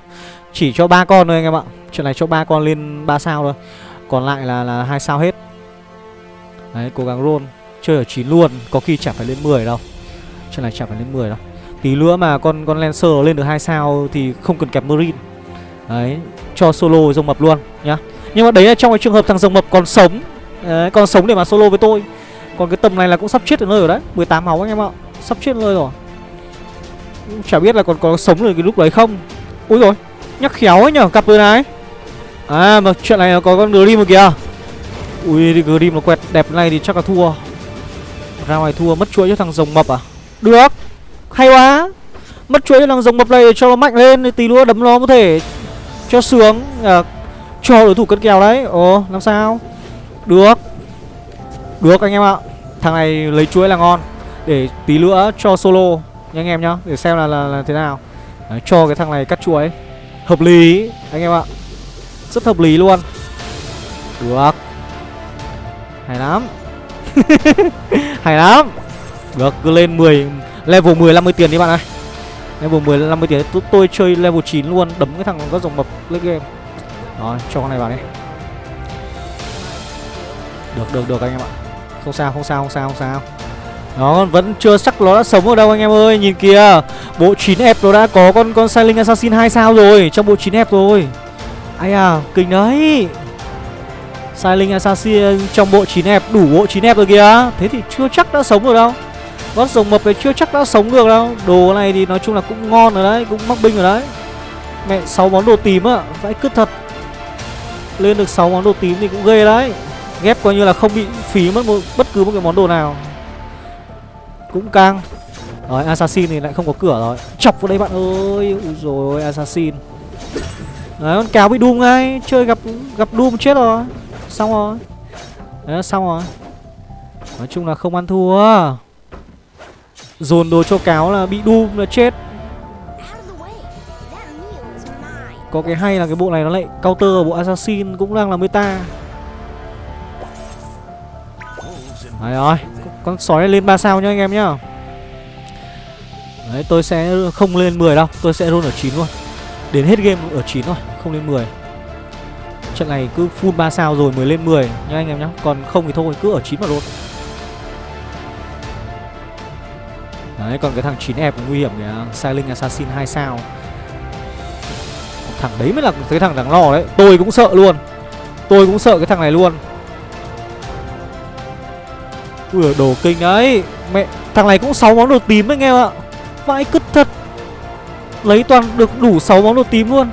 Chỉ cho ba con thôi anh em ạ. Trận này cho ba con lên 3 sao thôi. Còn lại là là hai sao hết. Đấy cố gắng roll. Chơi ở 9 luôn. Có khi chả phải lên 10 đâu. Trận này chả phải lên 10 đâu. Tí nữa mà con con Lancer lên được hai sao Thì không cần kẹp Marine. Đấy Cho solo rồng mập luôn nhá. Nhưng mà đấy là trong cái trường hợp thằng rồng mập còn sống đấy, Còn sống để mà solo với tôi. Còn cái tầm này là cũng sắp chết ở nơi rồi đấy 18 máu anh em ạ Sắp chết nơi rồi. Chả biết là còn có sống được cái lúc đấy không. Úi rồi Nhắc khéo ấy nhở cặp đôi này. À mà chuyện này có con Grim rồi kìa. Ui Grim nó quẹt đẹp này thì chắc là thua. Ra ngoài thua mất chuỗi cho thằng rồng mập à? Được. Hay quá. Mất chuỗi cho thằng rồng mập này cho nó mạnh lên Tí nữa đấm nó có thể Cho sướng. À, Cho đối thủ cân kèo đấy. Ồ làm sao? Được. Được anh em ạ. Thằng này lấy chuỗi là ngon. Để tí nữa cho solo nha anh em nhá Để xem là, là, là thế nào. Đấy, Cho cái thằng này cắt chuỗi Hợp lý anh em ạ. Rất hợp lý luôn. Được. Hay lắm. Hay lắm. Được cứ lên 10 Level 10 50 tiền đi bạn ơi. Level 10 50 tiền. Tôi, tôi chơi level 9 luôn Đấm cái thằng có dòng mập lên game. Đó, cho con này vào đi. Được được được anh em ạ. Không sao không sao không sao không sao. Nó vẫn chưa chắc nó đã sống ở đâu anh em ơi. Nhìn kìa Bộ 9F nó đã có con con Silent Assassin 2 sao rồi Trong bộ 9F rồi. Ai à kinh đấy. Silent Assassin trong bộ 9F Đủ bộ 9F rồi kìa. Thế thì chưa chắc đã sống ở đâu. Gót rồng mập này chưa chắc đã sống được đâu. Đồ này thì nói chung là cũng ngon rồi đấy Cũng mắc binh rồi đấy. Mẹ 6 món đồ tím á Vãi cứt thật. Lên được 6 món đồ tím thì cũng ghê đấy. Ghép coi như là không bị phí mất một, bất cứ một cái món đồ nào. Cũng căng. Rồi Assassin thì lại không có cửa rồi. Chọc vào đây bạn ơi. Ui rồi Assassin. Đấy con cáo bị Doom ngay. Chơi gặp gặp Doom chết rồi. Xong rồi. Đấy xong rồi. Nói chung là không ăn thua. Dồn đồ cho cáo là bị Doom là chết. Có cái hay là cái bộ này nó lại counter bộ Assassin cũng đang là meta. Đấy rồi, Con sói này lên 3 sao nhá anh em nhá. Đấy, tôi sẽ không lên 10 đâu, Tôi sẽ roll ở 9 luôn. Đến hết game ở 9 thôi, Không lên 10 Trận này cứ full 3 sao rồi mới lên 10 nhá anh em nhá. Còn không thì thôi, cứ ở 9 mà luôn. Đấy, còn cái thằng 9F nguy hiểm kìa. Silent Assassin 2 sao. Thằng đấy mới là cái thằng đáng lo đấy. Tôi cũng sợ luôn. Tôi cũng sợ cái thằng này luôn. Ui, đồ kinh đấy Mẹ, Thằng này cũng 6 món đồ tím anh em ạ? Vãi cứt thật. Lấy toàn được đủ 6 món đồ tím luôn.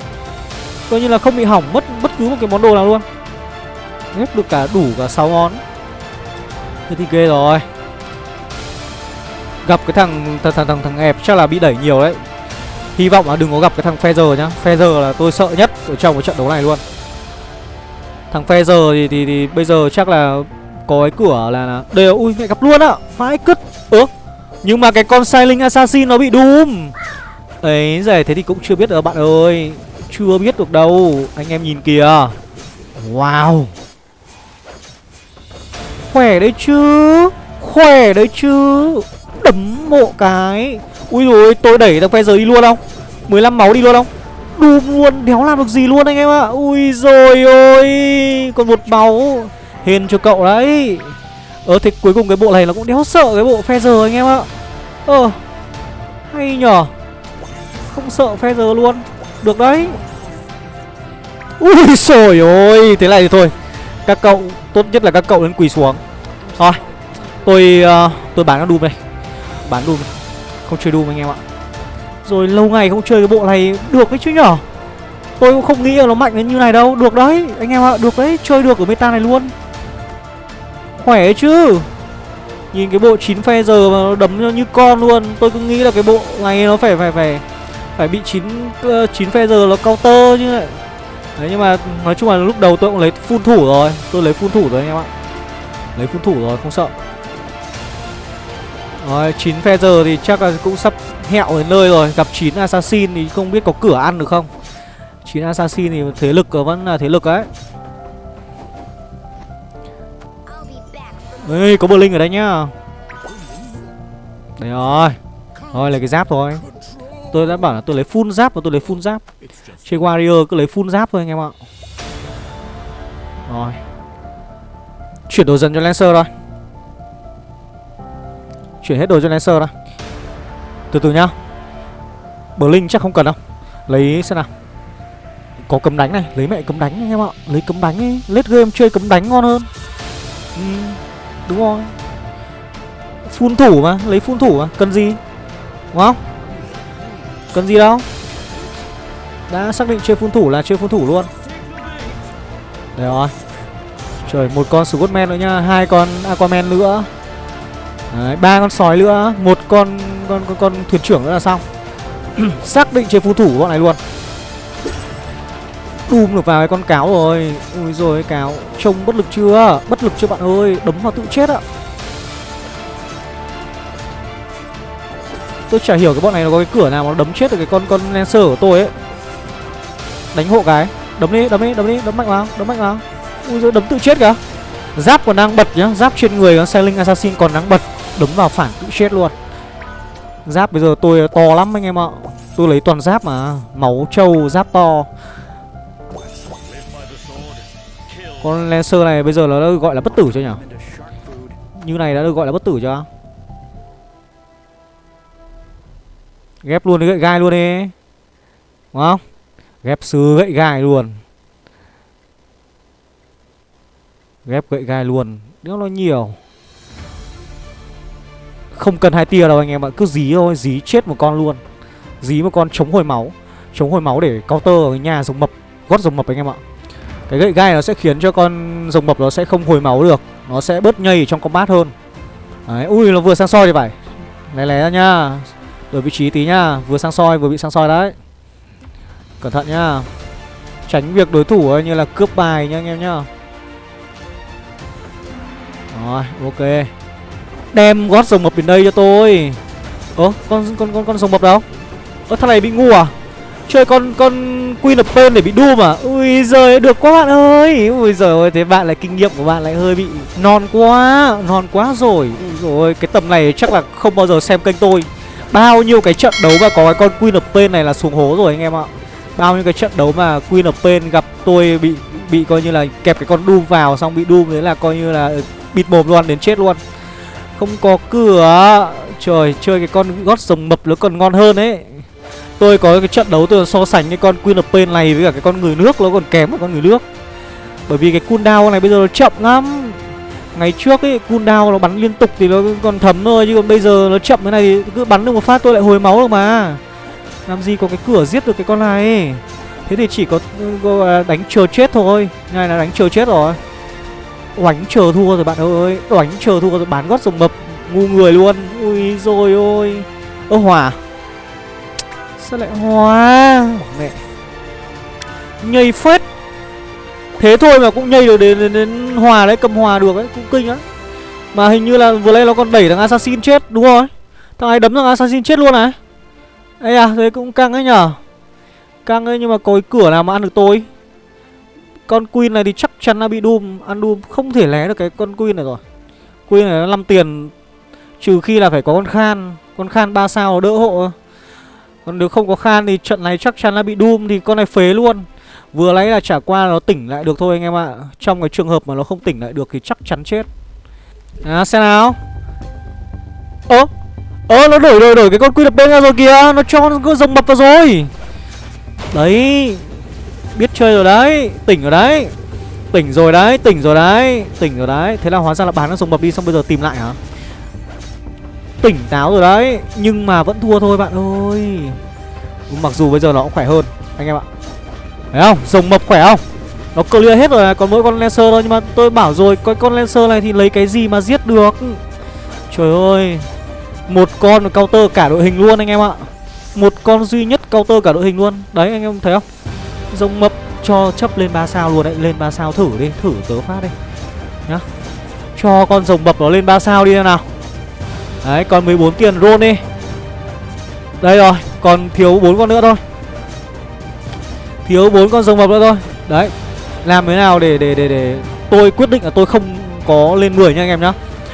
Coi như là không bị hỏng mất bất cứ một cái món đồ nào luôn. Ghép được cả đủ cả 6 món. Thế thì ghê rồi. Gặp cái thằng thằng thằng thằng, thằng ẹp chắc là bị đẩy nhiều đấy. Hy vọng là đừng có gặp cái thằng Feather nhá. Feather là tôi sợ nhất ở trong cái trận đấu này luôn. Thằng Feather thì, thì, thì bây giờ chắc là có cái cửa là, là đều ui mẹ gặp luôn á. Phái cứt. Ớ nhưng mà cái con Silent Assassin nó bị đùm. Ấy giải thế thì cũng chưa biết được bạn ơi. Chưa biết được đâu. Anh em nhìn kìa. Wow. Khỏe đấy chứ. Khỏe đấy chứ đấm mộ cái. Ui rồi tôi đẩy thằng phe giới đi luôn không? 15 máu đi luôn không? Đùm luôn đéo làm được gì luôn anh em ạ? Ui rồi ôi còn một máu. Hiền cho cậu đấy. Ờ thì cuối cùng cái bộ này nó cũng đéo sợ cái bộ phe giờ anh em ạ. Ờ Hay nhở Không sợ phe giờ luôn. Được đấy. Ui trời ơi Thế này thì thôi. Các cậu Tốt nhất là các cậu nên quỳ xuống. Thôi Tôi uh, tôi bán nó đùm đây. Bán Doom Không chơi Doom anh em ạ. Rồi lâu ngày không chơi cái bộ này Được đấy chứ nhở? Tôi cũng không nghĩ là nó mạnh đến như này đâu. Được đấy, Anh em ạ, Được đấy. Chơi được ở meta này luôn. Khỏe chứ. Nhìn cái bộ 9 phe giờ mà nó đấm như con luôn. Tôi cứ nghĩ là cái bộ này nó phải phải phải Phải bị 9 9 ờ, phe giờ nó counter như vậy Đấy, nhưng mà nói chung là lúc đầu tôi cũng lấy full thủ rồi. Tôi lấy full thủ rồi anh em ạ. Lấy full thủ rồi, không sợ. Rồi 9 phe giờ thì chắc là cũng sắp hẹo đến nơi rồi. Gặp 9 assassin thì không biết có cửa ăn được không? 9 assassin thì thế lực vẫn là thế lực đấy Ê, có Blink ở đây nhá. Đấy rồi. Rồi, lấy cái giáp thôi. Tôi đã bảo là tôi lấy full giáp và tôi lấy full giáp. Chơi warrior cứ lấy full giáp thôi anh em ạ. Rồi. Chuyển đồ dần cho Lancer thôi Chuyển hết đồ cho Lancer ra Từ từ nhá. Blink chắc không cần đâu. Lấy xem nào. Có cấm đánh này, lấy mẹ cấm đánh anh em ạ. Lấy cấm đánh ấy, late game chơi cấm đánh ngon hơn. Ừ. Đúng rồi. Phun thủ mà, lấy phun thủ mà, cần gì? Đúng không? Cần gì đâu? Đã xác định chơi phun thủ là chơi phun thủ luôn. Đấy rồi. Trời, một con Scottman nữa nha hai con Aquaman nữa. Đấy, ba con sói nữa một con con con, con thuyền trưởng nữa là xong. Xác định chế phù thủ bọn này luôn. Đùm được vào cái con cáo rồi. Ui rồi cáo Trông bất lực chưa? Bất lực chưa bạn ơi Đấm vào tự chết ạ. Tôi chả hiểu cái bọn này nó có cái cửa nào mà nó đấm chết được cái con con Lancer của tôi ấy. Đánh hộ cái. Đấm đi, đấm đi, đấm đi, đấm mạnh vào, đấm mạnh vào. Ui rồi đấm tự chết kìa. Giáp còn đang bật nhá, giáp trên người con Sailing Assassin còn đang bật. Đấm vào phản cũng chết luôn. Giáp bây giờ tôi to lắm anh em ạ. Tôi lấy toàn giáp mà Máu trâu, giáp to. Con Lancer này bây giờ nó gọi là bất tử cho nhỉ? Như này đã được gọi là bất tử chưa? Ghép luôn cái gậy gai luôn đi. Đúng không? Ghép sứ gậy gai luôn. Ghép gậy gai luôn. Nếu nó nhiều. Không cần hai tia đâu anh em ạ Cứ dí thôi Dí chết một con luôn. Dí một con chống hồi máu Chống hồi máu để counter ở nhà rồng mập Gót rồng mập anh em ạ. Cái gậy gai nó sẽ khiến cho con rồng mập nó sẽ không hồi máu được Nó sẽ bớt nhây trong combat hơn. Đấy, ui nó vừa sang soi thì phải. Lé lé ra nha Đổi vị trí tí nha Vừa sang soi vừa bị sang soi đấy. Cẩn thận nha Tránh việc đối thủ như là cướp bài nha anh em nhá. Rồi ok. Đem gót rồng mập đến đây cho tôi. Ơ, con con con con rồng mập đâu? Ơ, thằng này bị ngu à? Chơi con con Queen of Pain để bị Doom à Ui giời, được quá bạn ơi. Ui giời ơi, thế bạn lại kinh nghiệm của bạn lại hơi bị non quá Non quá rồi. Ui rồi cái tầm này chắc là không bao giờ xem kênh tôi. Bao nhiêu cái trận đấu mà có cái con Queen of Pain này là xuống hố rồi anh em ạ. Bao nhiêu cái trận đấu mà Queen of Pain gặp tôi bị bị coi như là kẹp cái con Doom vào, xong bị Doom đấy là coi như là bịt mồm luôn, đến chết luôn. Không có cửa. Trời chơi cái con gót rồng mập nó còn ngon hơn ấy. Tôi có cái trận đấu tôi so sánh cái con Queen of Pain này với cả cái con người nước nó còn kém hơn con người nước. Bởi vì cái cooldown này bây giờ nó chậm lắm. Ngày trước ấy cooldown nó bắn liên tục thì nó còn thấm thôi Chứ còn bây giờ nó chậm thế này thì cứ bắn được một phát tôi lại hồi máu được mà. Làm gì có cái cửa giết được cái con này. Thế thì chỉ có, có đánh chờ chết thôi. Này là đánh chờ chết rồi. Oánh chờ thua rồi bạn ơi. Oánh chờ thua rồi bán gót rồng mập Ngu người luôn. Ui rồi ôi. Ơ hòa. Sao lại hòa? Mẹ. Nhây phết. Thế thôi mà cũng nhây được đến, đến, đến hòa đấy Cầm hòa được đấy Cũng kinh á. Mà hình như là vừa nay nó còn đẩy thằng assassin chết Đúng rồi Thằng ấy đấm thằng assassin chết luôn này? Ây à thế cũng căng ấy nhở Căng ấy nhưng mà có cái cửa nào mà ăn được tôi? Con queen này thì chắc chắn là bị doom. Ăn doom không thể lé được cái con queen này rồi. Queen này nó 5 tiền Trừ khi là phải có con khan. Con khan 3 sao đỡ hộ Còn nếu không có khan thì trận này chắc chắn là bị doom Thì con này phế luôn. Vừa lấy là trả qua nó tỉnh lại được thôi anh em ạ. Trong cái trường hợp mà nó không tỉnh lại được thì chắc chắn chết. À xem nào. Ơ Ơ, nó đổi đổi đổi cái con quy đập bên ra rồi kìa Nó cho nó rồng mập vào rồi. Đấy. Biết chơi rồi đấy, Tỉnh rồi đấy. Tỉnh rồi đấy, Tỉnh rồi đấy, Tỉnh rồi đấy. Thế là hóa ra là bán nó sống mập đi, xong bây giờ tìm lại hả? Tỉnh táo rồi đấy, Nhưng mà vẫn thua thôi bạn ơi. Mặc dù bây giờ nó cũng khỏe hơn, Anh em ạ. Thấy không? Rồng mập khỏe không? Nó clear hết rồi, còn mỗi con Lancer thôi, Nhưng mà tôi bảo rồi, Cái con Lancer này thì lấy cái gì mà giết được? Trời ơi, Một con counter cả đội hình luôn anh em ạ. Một con duy nhất counter cả đội hình luôn. Đấy, anh em thấy không? Rồng mập cho chấp lên 3 sao luôn đấy. Lên 3 sao thử đi, Thử tớ phát đi. Nhá. Cho con rồng mập nó lên 3 sao đi nào. Đấy, còn 14 tiền roll đi. Đây rồi, Còn thiếu bốn con nữa thôi. Thiếu bốn con rồng mập nữa thôi. Đấy, Làm thế nào để để để để Tôi quyết định là tôi không có lên 10 nha anh em nhá.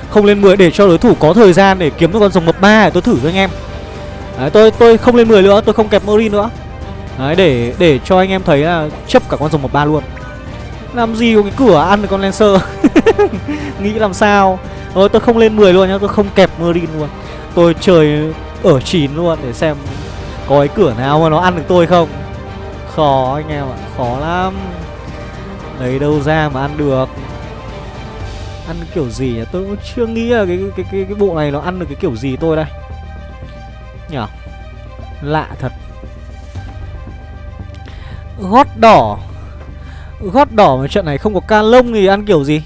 Không lên 10 để cho đối thủ có thời gian để kiếm được con rồng mập 3 để tôi thử cho anh em. Đấy, tôi tôi không lên 10 nữa, Tôi không kẹp Marine nữa. Đấy để để cho anh em thấy là chấp cả con rồng một ba luôn. Làm gì có cái cửa ăn được con Lancer? Nghĩ làm sao? Thôi tôi không lên 10 luôn nhá Tôi không kẹp Marine luôn. Tôi chơi ở 9 luôn để xem Có cái cửa nào mà nó ăn được tôi không. Khó anh em ạ Khó lắm. Lấy đâu ra mà ăn được? Ăn kiểu gì nhỉ? Tôi cũng chưa nghĩ là cái, cái, cái, cái bộ này nó ăn được cái kiểu gì tôi đây. Nhở? Lạ thật. Gót đỏ. Gót đỏ mà trận này không có ca lông thì ăn kiểu gì?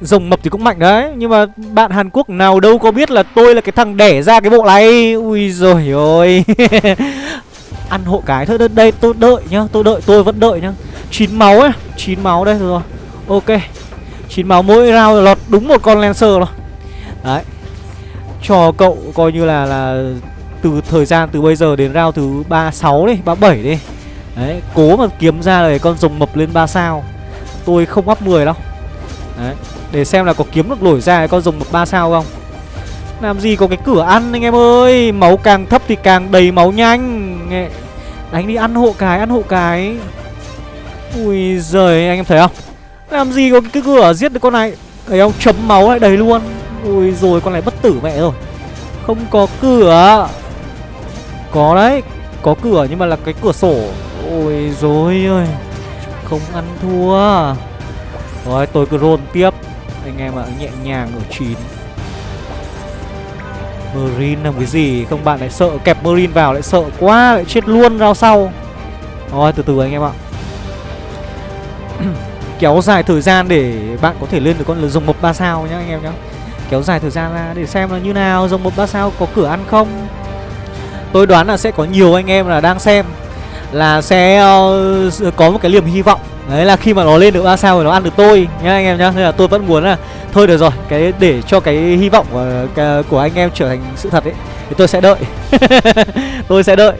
Rồng mập thì cũng mạnh đấy, Nhưng mà bạn Hàn Quốc nào đâu có biết là tôi là cái thằng đẻ ra cái bộ này. Ui rồi ôi ăn hộ cái thôi đây, tôi đợi nhá, tôi đợi, tôi vẫn đợi nhá. Chín máu ấy, chín máu đây rồi. Ok, chín máu mỗi round lọt đúng một con lancer rồi. Đấy. Cho cậu coi như là là từ thời gian từ bây giờ đến round thứ 36 đi 37 đi đấy, cố mà kiếm ra là con rồng mập lên 3 sao. Tôi không up 10 đâu. Đấy, để xem là có kiếm được nổi ra con rồng mập 3 sao không. Làm gì có cái cửa ăn anh em ơi. Máu càng thấp thì càng đầy máu nhanh. Đánh đi, ăn hộ cái, Ăn hộ cái. Ui giời, anh em thấy không? Làm gì có cái cửa giết được con này? Đấy ông chấm máu lại đầy luôn. Ui rồi, con này bất tử mẹ rồi. Không có cửa. Có đấy, Có cửa nhưng mà là cái cửa sổ. Ôi dối ơi Không ăn thua. Rồi, tôi cứ roll tiếp. Anh em ạ, nhẹ nhàng ở 9 Marine làm cái gì? Không, bạn lại sợ kẹp Marine vào, lại sợ quá, Lại chết luôn rao sau. Rồi, từ từ anh em ạ. Kéo dài thời gian để bạn có thể lên được con rồng mộc 3 sao nhá, anh em nhá. Kéo dài thời gian ra để xem là như nào, Rồng mộc 3 sao có cửa ăn không. Tôi đoán là sẽ có nhiều anh em là đang xem. Là sẽ uh, có một cái niềm hy vọng. Đấy là khi mà nó lên được ba sao thì nó ăn được tôi nhá anh em nhá. Nên là tôi vẫn muốn là Thôi được rồi, cái để cho cái hy vọng của, của anh em trở thành sự thật ấy Thì tôi sẽ đợi. Tôi sẽ đợi.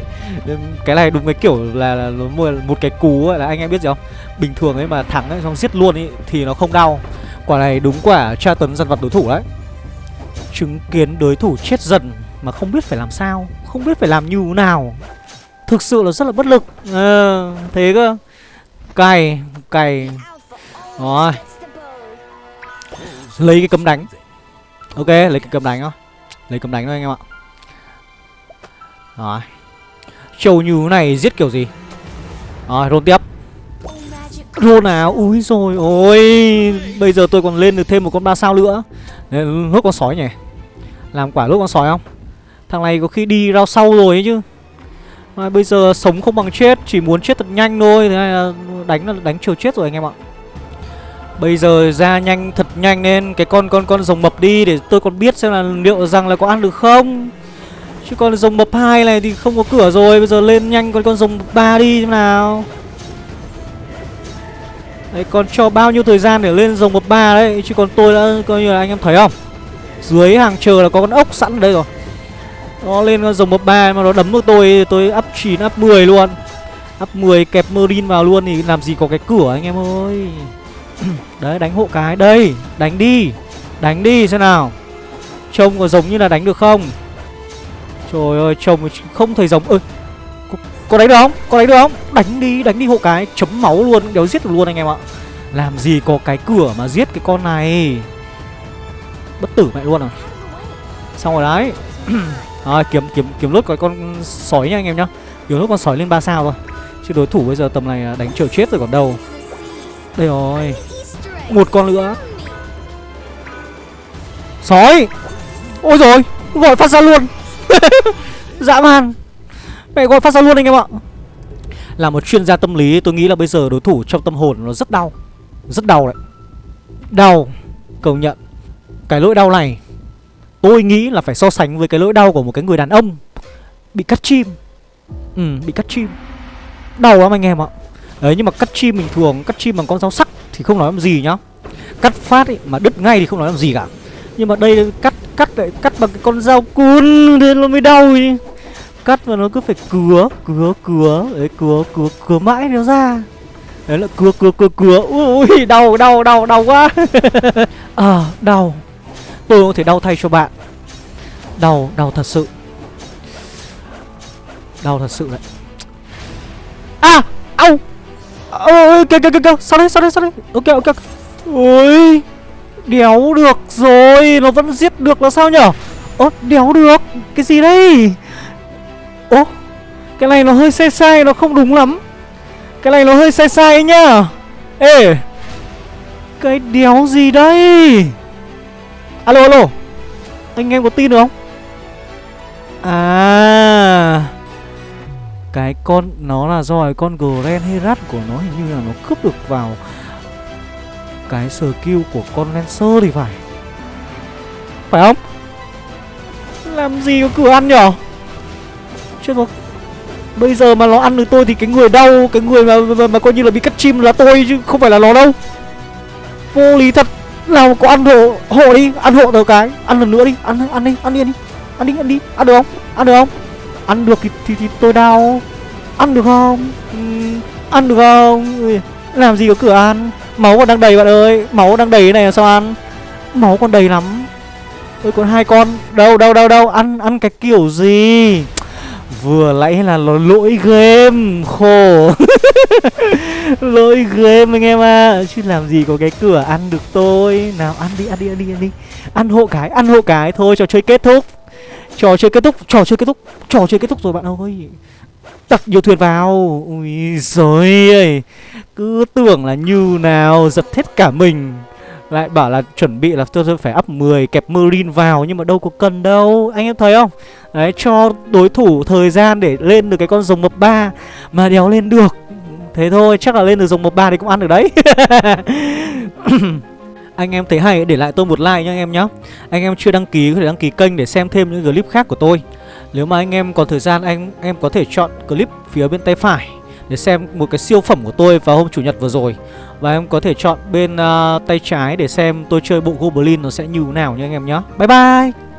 Cái này đúng cái kiểu là, là một, một cái cú ấy, là anh em biết gì không? Bình thường ấy mà thắng ấy xong giết luôn ấy Thì nó không đau. Quả này đúng quả tra tấn dần vật đối thủ đấy. Chứng kiến đối thủ chết dần Mà không biết phải làm sao Không biết phải làm như thế nào. Thực sự là rất là bất lực. À, Thế cơ. Cày Cày. Rồi. Lấy cái cấm đánh. Ok lấy cái cấm đánh thôi Lấy cấm đánh thôi anh em ạ. Rồi. Trầu như này giết kiểu gì? Rồi roll tiếp. Roll nào? Úi rồi ôi. Bây giờ tôi còn lên được thêm một con ba sao nữa. Lốt con sói nhỉ? Làm quả lốt con sói không? Thằng này có khi đi rau sau rồi ấy chứ à, Bây giờ sống không bằng chết Chỉ muốn chết thật nhanh thôi Thế này là đánh là đánh chiều chết rồi anh em ạ Bây giờ ra nhanh thật nhanh nên cái con con con rồng mập đi để tôi còn biết xem là liệu rằng là có ăn được không. Chứ con rồng mập hai này thì không có cửa rồi, bây giờ lên nhanh con con rồng ba đi thế nào. Đấy còn cho bao nhiêu thời gian để lên rồng mập ba đấy, chứ còn tôi đã coi như là anh em thấy không? Dưới hàng chờ là có con ốc sẵn ở đây rồi. Nó lên con rồng mập ba mà nó đấm được tôi tôi up 9 up 10 luôn. Up 10 kẹp Marine vào luôn thì làm gì có cái cửa anh em ơi. Đấy đánh hộ cái. Đây đánh đi. Đánh đi xem nào. Trông có giống như là đánh được không? Trời ơi trông không thấy giống. Ơi có, có đánh được không? Có đánh được không? Đánh đi đánh đi hộ cái. Chấm máu luôn Đéo giết được luôn anh em ạ. Làm gì có cái cửa mà giết cái con này. Bất tử mẹ luôn à. Xong rồi đấy. Rồi kiếm kiếm kiếm lốt cái con sói nha anh em nhá. Kiếm lốt con sói lên 3 sao thôi. Chứ đối thủ bây giờ tầm này à, đánh chờ chết rồi còn đâu. Đây rồi. Một con nữa. Sói! Ôi rồi Gọi phát ra luôn. Dã man. Mẹ gọi phát ra luôn anh em ạ. Là một chuyên gia tâm lý, Tôi nghĩ là bây giờ đối thủ trong tâm hồn nó rất đau. Rất đau đấy. Đau. Công nhận. Cái lỗi đau này. Tôi nghĩ là phải so sánh với cái lỗi đau của một cái người đàn ông Bị cắt chim. Ừ bị cắt chim. Đau lắm anh em ạ. Đấy nhưng mà cắt chim bình thường Cắt chim bằng con dao sắc thì không nói làm gì nhá. Cắt phát ấy, mà đứt ngay thì không nói làm gì cả. Nhưng mà đây cắt cắt lại cắt bằng cái con dao cuốn Nên nó mới đau ý Cắt và nó cứ phải cứa Cứa cứa Đấy cứa cứa cứa mãi nó ra. Đấy là cứa cứa cứa cứa. Ui đau đau đau đau quá. À đau. Tôi có thể đau thay cho bạn. Đau đau thật sự. Đau thật sự đấy. À Au! Ôi kìa kìa kìa kìa. Sao đấy, sao đấy, sao đấy? Ok ok. Ôi đéo được rồi. Nó vẫn giết được là sao nhở? Ơ đéo được. Cái gì đây? Ố cái này nó hơi sai sai nó không đúng lắm. Cái này nó hơi sai sai nhá. Ê cái đéo gì đây? Alo alo. Anh em có tin được không? À. Cái con nó là do cái con Grand Herat của nó hình như là nó cướp được vào cái skill của con Lancer thì phải. Phải không? Làm gì có cửa ăn nhở? Chết rồi. Bây giờ mà nó ăn được tôi thì cái người đau Cái người mà, mà, mà coi như là bị cắt chim là tôi chứ không phải là nó đâu. Vô lý thật. Nào có ăn hộ hộ đi Ăn hộ tờ cái. Ăn lần nữa đi Ăn ăn đi Ăn đi ăn đi. Ăn đi ăn đi. Ăn được không? Ăn được không? Ăn được thì, thì, thì tôi đau. Ăn được không? Ừ, Ăn được không? Ui, Làm gì có cửa ăn? Máu còn đang đầy bạn ơi. Máu đang đầy này là sao ăn? Máu còn đầy lắm. Tôi còn hai con. Đâu đâu đâu đâu. Ăn ăn cái kiểu gì? Vừa nãy là lỗi game. Khổ. Lỗi game anh em à Chứ làm gì có cái cửa ăn được tôi. Nào, ăn đi ăn đi ăn đi ăn đi. Ăn hộ cái, ăn hộ cái Thôi, trò chơi kết thúc. Trò chơi kết thúc, Trò chơi kết thúc, Trò chơi kết thúc rồi bạn ơi. Đặt nhiều thuyền vào. Ui rồi ơi. Cứ tưởng là như nào, Giật hết cả mình. Lại bảo là chuẩn bị là tôi phải up 10 kẹp Marine vào, Nhưng mà đâu có cần đâu. Anh em thấy không? Đấy, cho đối thủ thời gian để lên được cái con rồng mập ba Mà đéo lên được. Thế thôi chắc là lên được dòng mập 3 thì cũng ăn được đấy. Anh em thấy hay để lại tôi một like nha anh em nhé Anh em chưa đăng ký có thể đăng ký kênh để xem thêm những clip khác của tôi. Nếu mà anh em còn thời gian anh em có thể chọn clip phía bên tay phải Để xem một cái siêu phẩm của tôi vào hôm chủ nhật vừa rồi. Và em có thể chọn bên uh, tay trái để xem tôi chơi bộ Goblin nó sẽ như thế nào nha anh em nhé Bye bye!